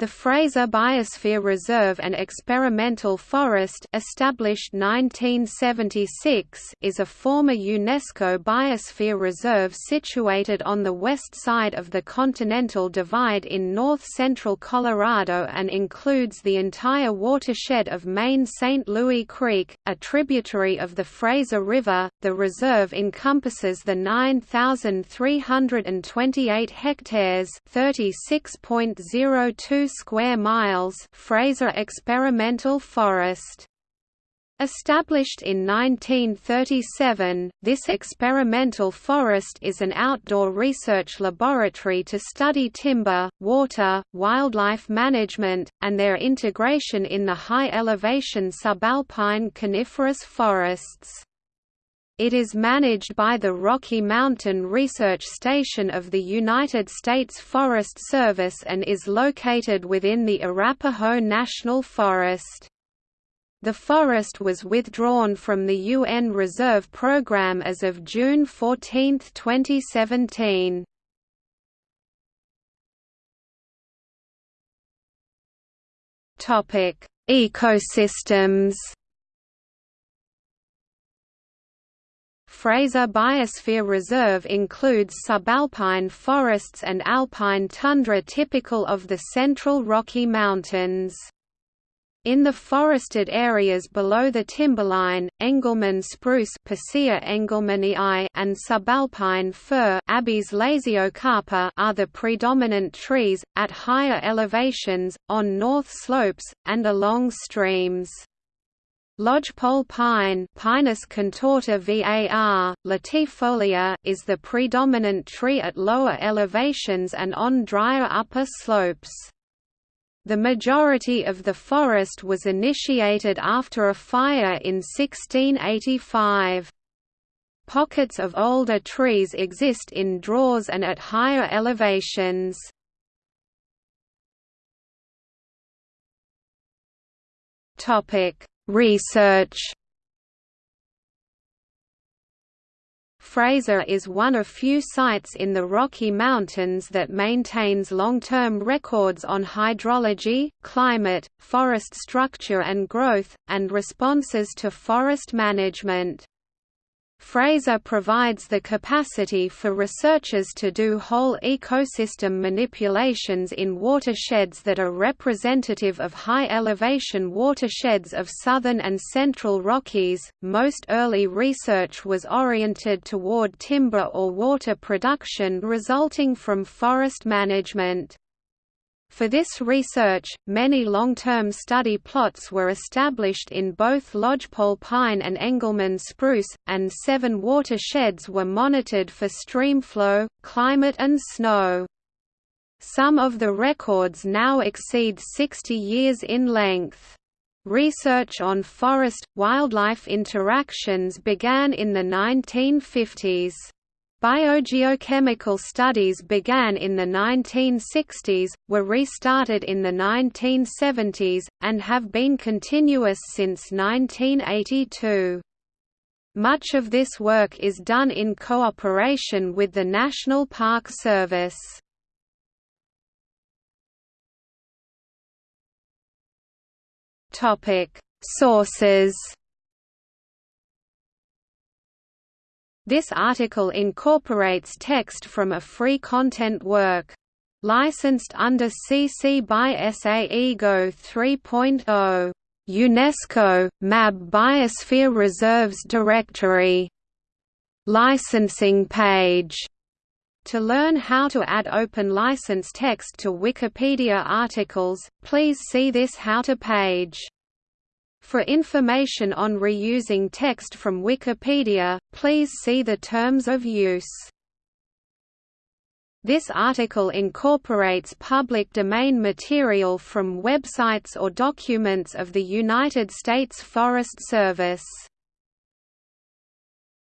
The Fraser Biosphere Reserve and Experimental Forest established 1976 is a former UNESCO Biosphere Reserve situated on the west side of the Continental Divide in north-central Colorado and includes the entire watershed of Main St. Louis Creek, a tributary of the Fraser River. The reserve encompasses the 9,328 hectares 36.02 square miles Fraser Experimental Forest. Established in 1937, this experimental forest is an outdoor research laboratory to study timber, water, wildlife management, and their integration in the high-elevation subalpine coniferous forests. It is managed by the Rocky Mountain Research Station of the United States Forest Service and is located within the Arapaho National Forest. The forest was withdrawn from the UN Reserve Program as of June 14, 2017. Ecosystems Fraser Biosphere Reserve includes subalpine forests and alpine tundra typical of the central Rocky Mountains. In the forested areas below the timberline, Engelmann spruce and subalpine fir are the predominant trees, at higher elevations, on north slopes, and along streams. Lodgepole pine Pinus contorta var, latifolia is the predominant tree at lower elevations and on drier upper slopes. The majority of the forest was initiated after a fire in 1685. Pockets of older trees exist in draws and at higher elevations. Topic Research Fraser is one of few sites in the Rocky Mountains that maintains long-term records on hydrology, climate, forest structure and growth, and responses to forest management. Fraser provides the capacity for researchers to do whole ecosystem manipulations in watersheds that are representative of high elevation watersheds of southern and central Rockies. Most early research was oriented toward timber or water production resulting from forest management. For this research, many long-term study plots were established in both lodgepole pine and Engelmann spruce, and seven watersheds were monitored for streamflow, climate and snow. Some of the records now exceed 60 years in length. Research on forest-wildlife interactions began in the 1950s. Biogeochemical studies began in the 1960s, were restarted in the 1970s, and have been continuous since 1982. Much of this work is done in cooperation with the National Park Service. Sources This article incorporates text from a free content work. Licensed under CC by SA IGO 3.0. UNESCO, MAB Biosphere Reserves Directory. Licensing page. To learn how to add open license text to Wikipedia articles, please see this How to page. For information on reusing text from Wikipedia, please see the terms of use. This article incorporates public domain material from websites or documents of the United States Forest Service.